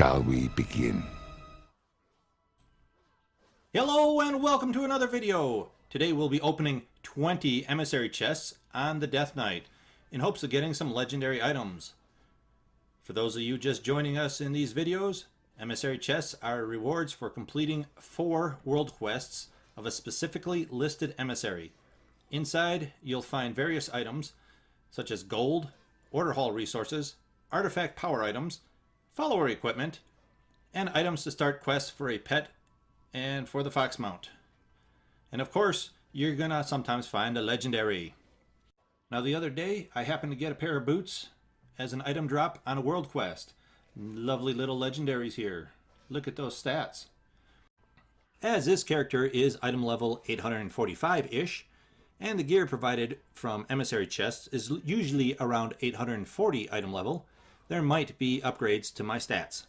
Shall we begin? Hello and welcome to another video. Today we'll be opening 20 emissary chests on the Death Knight in hopes of getting some legendary items. For those of you just joining us in these videos, emissary chests are rewards for completing four world quests of a specifically listed emissary. Inside you'll find various items such as gold, order hall resources, artifact power items, follower equipment, and items to start quests for a pet and for the fox mount. And of course, you're gonna sometimes find a legendary. Now the other day, I happened to get a pair of boots as an item drop on a world quest. Lovely little legendaries here. Look at those stats. As this character is item level 845-ish, and the gear provided from emissary chests is usually around 840 item level, there might be upgrades to my stats.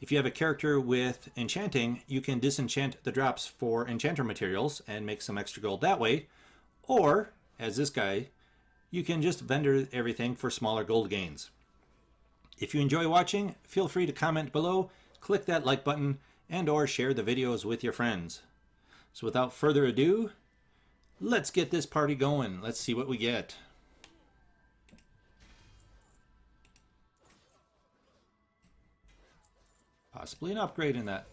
If you have a character with enchanting, you can disenchant the drops for enchanter materials and make some extra gold that way. Or, as this guy, you can just vendor everything for smaller gold gains. If you enjoy watching, feel free to comment below, click that like button, and or share the videos with your friends. So without further ado, let's get this party going. Let's see what we get. Possibly an upgrade in that.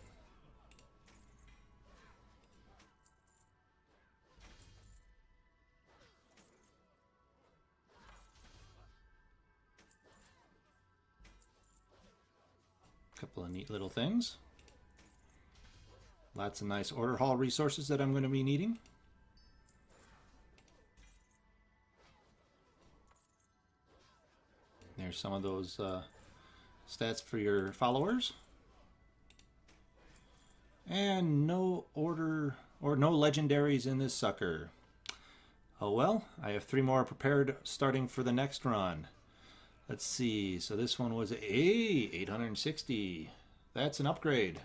Couple of neat little things. Lots of nice order hall resources that I'm going to be needing. There's some of those uh, stats for your followers. And no order or no legendaries in this sucker. Oh well, I have three more prepared starting for the next run. Let's see, so this one was a 860. That's an upgrade.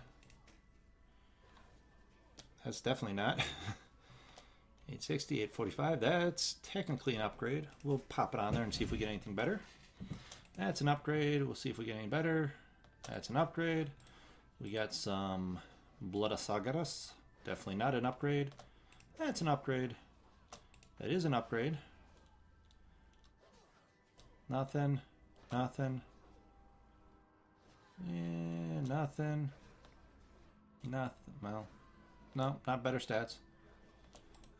That's definitely not. 860, 845, that's technically an upgrade. We'll pop it on there and see if we get anything better. That's an upgrade. We'll see if we get any better. That's an upgrade. We got some Blood of Sargeras. Definitely not an upgrade. That's an upgrade. That is an upgrade. Nothing. Nothing. Yeah, nothing. Nothing. Well, no, not better stats.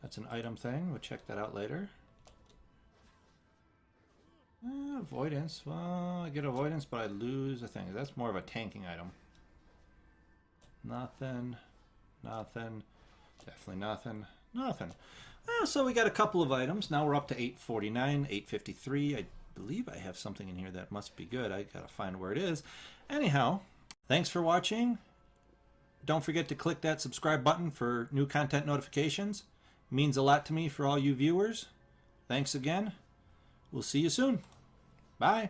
That's an item thing. We'll check that out later. Uh, avoidance. Well, I get avoidance, but I lose a thing. That's more of a tanking item. Nothing. Nothing. Definitely nothing. Nothing. Uh, so we got a couple of items. Now we're up to 849, 853. I believe I have something in here that must be good. I gotta find where it is. Anyhow, thanks for watching. Don't forget to click that subscribe button for new content notifications. It means a lot to me for all you viewers. Thanks again. We'll see you soon. Bye.